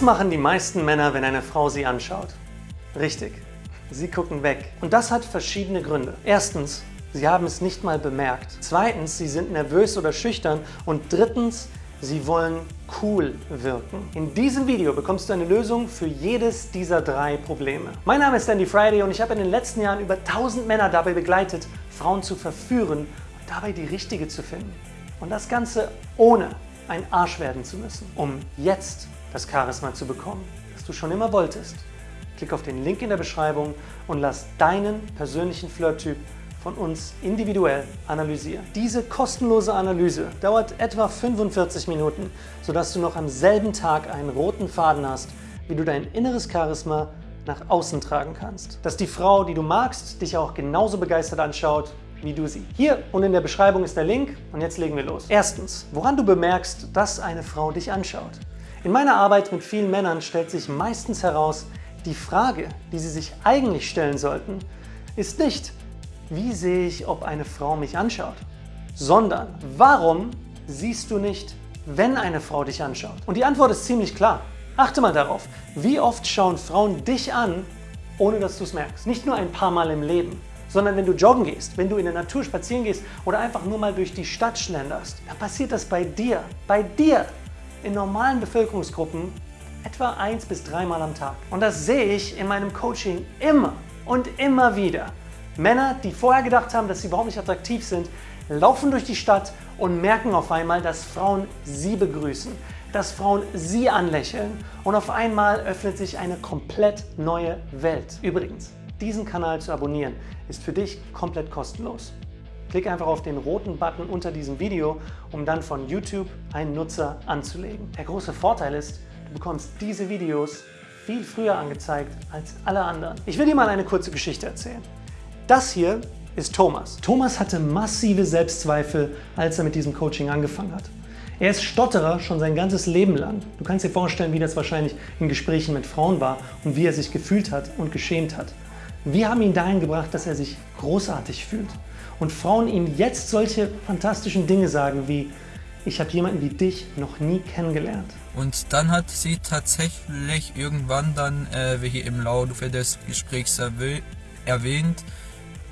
Was machen die meisten Männer, wenn eine Frau sie anschaut? Richtig, sie gucken weg. Und das hat verschiedene Gründe. Erstens, sie haben es nicht mal bemerkt. Zweitens, sie sind nervös oder schüchtern. Und drittens, sie wollen cool wirken. In diesem Video bekommst du eine Lösung für jedes dieser drei Probleme. Mein Name ist Andy Friday und ich habe in den letzten Jahren über 1000 Männer dabei begleitet, Frauen zu verführen und dabei die richtige zu finden. Und das Ganze ohne ein Arsch werden zu müssen, um jetzt das Charisma zu bekommen, das du schon immer wolltest. Klick auf den Link in der Beschreibung und lass deinen persönlichen Flirttyp von uns individuell analysieren. Diese kostenlose Analyse dauert etwa 45 Minuten, sodass du noch am selben Tag einen roten Faden hast, wie du dein inneres Charisma nach außen tragen kannst. Dass die Frau, die du magst, dich auch genauso begeistert anschaut, wie du sie. Hier und in der Beschreibung ist der Link und jetzt legen wir los. Erstens, woran du bemerkst, dass eine Frau dich anschaut. In meiner Arbeit mit vielen Männern stellt sich meistens heraus, die Frage, die sie sich eigentlich stellen sollten, ist nicht, wie sehe ich, ob eine Frau mich anschaut, sondern warum siehst du nicht, wenn eine Frau dich anschaut? Und die Antwort ist ziemlich klar. Achte mal darauf, wie oft schauen Frauen dich an, ohne dass du es merkst. Nicht nur ein paar Mal im Leben, sondern wenn du joggen gehst, wenn du in der Natur spazieren gehst oder einfach nur mal durch die Stadt schlenderst, dann passiert das bei dir, bei dir, in normalen Bevölkerungsgruppen etwa eins bis dreimal am Tag. Und das sehe ich in meinem Coaching immer und immer wieder. Männer, die vorher gedacht haben, dass sie überhaupt nicht attraktiv sind, laufen durch die Stadt und merken auf einmal, dass Frauen sie begrüßen, dass Frauen sie anlächeln und auf einmal öffnet sich eine komplett neue Welt. Übrigens, diesen Kanal zu abonnieren, ist für dich komplett kostenlos. Klick einfach auf den roten Button unter diesem Video, um dann von YouTube einen Nutzer anzulegen. Der große Vorteil ist, du bekommst diese Videos viel früher angezeigt als alle anderen. Ich will dir mal eine kurze Geschichte erzählen. Das hier ist Thomas. Thomas hatte massive Selbstzweifel, als er mit diesem Coaching angefangen hat. Er ist Stotterer schon sein ganzes Leben lang. Du kannst dir vorstellen, wie das wahrscheinlich in Gesprächen mit Frauen war und wie er sich gefühlt hat und geschämt hat. Wir haben ihn dahin gebracht, dass er sich großartig fühlt und Frauen ihm jetzt solche fantastischen Dinge sagen wie ich habe jemanden wie dich noch nie kennengelernt. Und dann hat sie tatsächlich irgendwann dann, äh, wie hier im Laufe des Gesprächs erwähnt,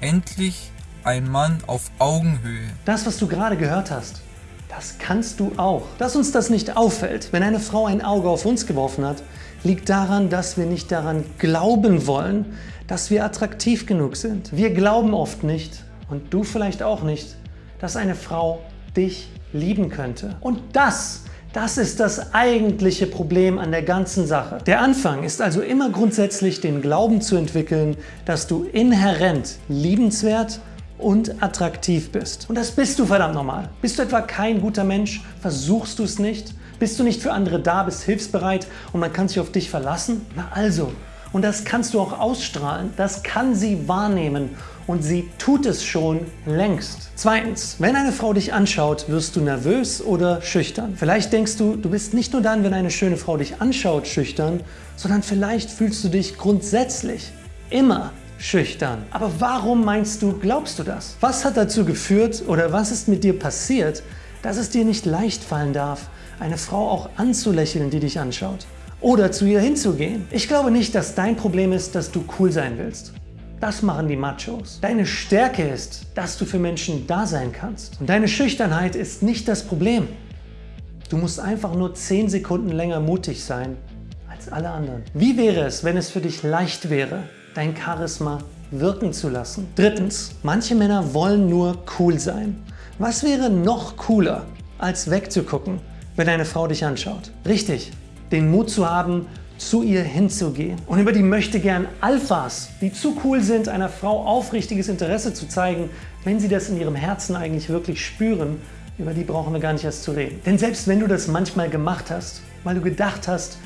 endlich ein Mann auf Augenhöhe. Das, was du gerade gehört hast, das kannst du auch. Dass uns das nicht auffällt, wenn eine Frau ein Auge auf uns geworfen hat, liegt daran, dass wir nicht daran glauben wollen, dass wir attraktiv genug sind. Wir glauben oft nicht, und du vielleicht auch nicht, dass eine Frau dich lieben könnte. Und das, das ist das eigentliche Problem an der ganzen Sache. Der Anfang ist also immer grundsätzlich den Glauben zu entwickeln, dass du inhärent liebenswert und attraktiv bist. Und das bist du verdammt normal. Bist du etwa kein guter Mensch? Versuchst du es nicht? Bist du nicht für andere da, bist hilfsbereit und man kann sich auf dich verlassen? Na also, und das kannst du auch ausstrahlen, das kann sie wahrnehmen und sie tut es schon längst. Zweitens, wenn eine Frau dich anschaut, wirst du nervös oder schüchtern. Vielleicht denkst du, du bist nicht nur dann, wenn eine schöne Frau dich anschaut, schüchtern, sondern vielleicht fühlst du dich grundsätzlich immer schüchtern. Aber warum meinst du, glaubst du das? Was hat dazu geführt oder was ist mit dir passiert, dass es dir nicht leicht fallen darf, eine Frau auch anzulächeln, die dich anschaut? Oder zu ihr hinzugehen. Ich glaube nicht, dass dein Problem ist, dass du cool sein willst. Das machen die Machos. Deine Stärke ist, dass du für Menschen da sein kannst. Und deine Schüchternheit ist nicht das Problem. Du musst einfach nur 10 Sekunden länger mutig sein als alle anderen. Wie wäre es, wenn es für dich leicht wäre, dein Charisma wirken zu lassen? Drittens, manche Männer wollen nur cool sein. Was wäre noch cooler, als wegzugucken, wenn eine Frau dich anschaut? Richtig, den Mut zu haben, zu ihr hinzugehen. Und über die möchte gern Alphas, die zu cool sind, einer Frau aufrichtiges Interesse zu zeigen, wenn sie das in ihrem Herzen eigentlich wirklich spüren, über die brauchen wir gar nicht erst zu reden. Denn selbst wenn du das manchmal gemacht hast, weil du gedacht hast,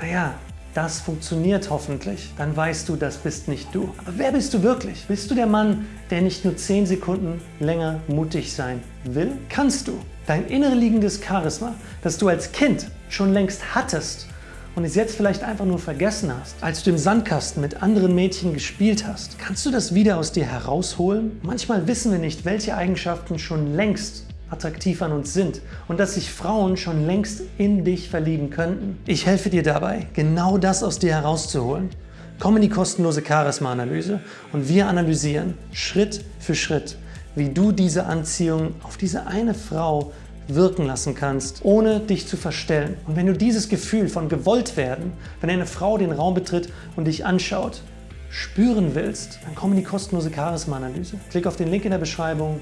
naja, das funktioniert hoffentlich, dann weißt du, das bist nicht du. Aber wer bist du wirklich? Bist du der Mann, der nicht nur 10 Sekunden länger mutig sein will? Kannst du dein inner liegendes Charisma, das du als Kind schon längst hattest und es jetzt vielleicht einfach nur vergessen hast, als du im Sandkasten mit anderen Mädchen gespielt hast, kannst du das wieder aus dir herausholen? Manchmal wissen wir nicht, welche Eigenschaften schon längst attraktiv an uns sind und dass sich Frauen schon längst in dich verlieben könnten. Ich helfe dir dabei, genau das aus dir herauszuholen. Komm in die kostenlose Charisma-Analyse und wir analysieren Schritt für Schritt, wie du diese Anziehung auf diese eine Frau wirken lassen kannst, ohne dich zu verstellen. Und wenn du dieses Gefühl von gewollt werden, wenn eine Frau den Raum betritt und dich anschaut, spüren willst, dann komm in die kostenlose Charisma-Analyse. Klick auf den Link in der Beschreibung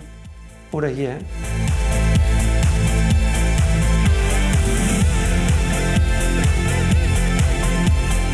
oder hierhin.